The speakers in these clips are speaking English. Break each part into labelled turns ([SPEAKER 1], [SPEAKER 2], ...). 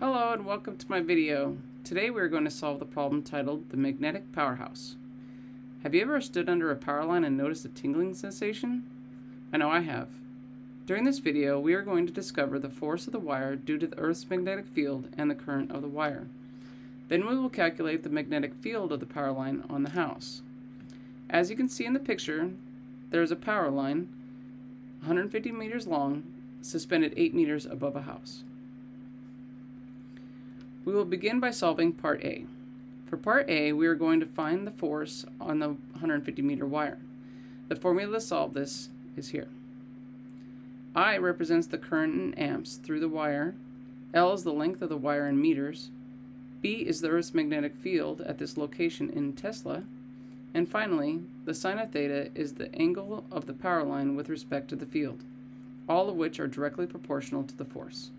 [SPEAKER 1] Hello and welcome to my video. Today we are going to solve the problem titled the magnetic powerhouse. Have you ever stood under a power line and noticed a tingling sensation? I know I have. During this video we are going to discover the force of the wire due to the Earth's magnetic field and the current of the wire. Then we will calculate the magnetic field of the power line on the house. As you can see in the picture, there is a power line 150 meters long suspended 8 meters above a house. We will begin by solving part A. For part A, we are going to find the force on the 150 meter wire. The formula to solve this is here. I represents the current in amps through the wire, L is the length of the wire in meters, B is the Earth's magnetic field at this location in Tesla. And finally, the sine of theta is the angle of the power line with respect to the field, all of which are directly proportional to the force.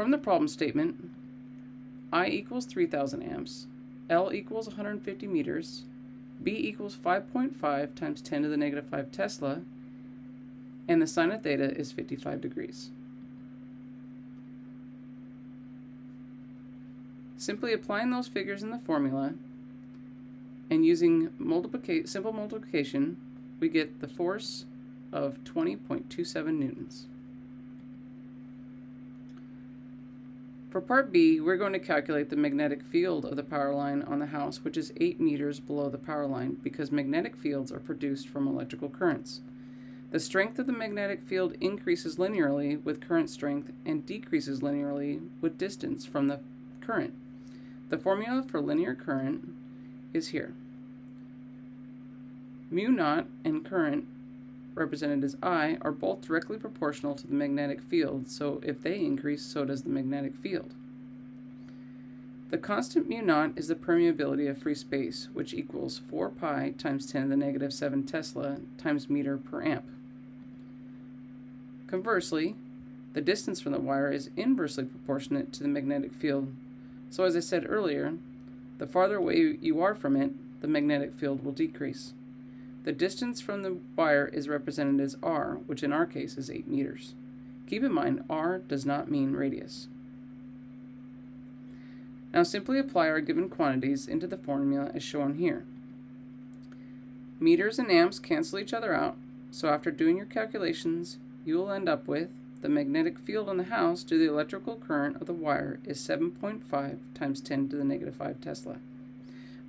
[SPEAKER 1] From the problem statement, I equals 3000 amps, L equals 150 meters, B equals 5.5 times 10 to the negative 5 Tesla, and the sine of theta is 55 degrees. Simply applying those figures in the formula and using multiplica simple multiplication, we get the force of 20.27 newtons. For part B, we're going to calculate the magnetic field of the power line on the house, which is 8 meters below the power line, because magnetic fields are produced from electrical currents. The strength of the magnetic field increases linearly with current strength and decreases linearly with distance from the current. The formula for linear current is here. Mu naught and current, represented as I, are both directly proportional to the magnetic field, so if they increase, so does the magnetic field. The constant mu naught is the permeability of free space, which equals 4 pi times 10 to the negative 7 Tesla times meter per amp. Conversely, the distance from the wire is inversely proportionate to the magnetic field, so as I said earlier, the farther away you are from it, the magnetic field will decrease. The distance from the wire is represented as r, which in our case is 8 meters. Keep in mind, r does not mean radius. Now simply apply our given quantities into the formula as shown here. Meters and amps cancel each other out, so after doing your calculations, you will end up with the magnetic field on the house due to the electrical current of the wire is 7.5 times 10 to the negative 5 Tesla.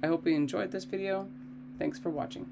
[SPEAKER 1] I hope you enjoyed this video. Thanks for watching.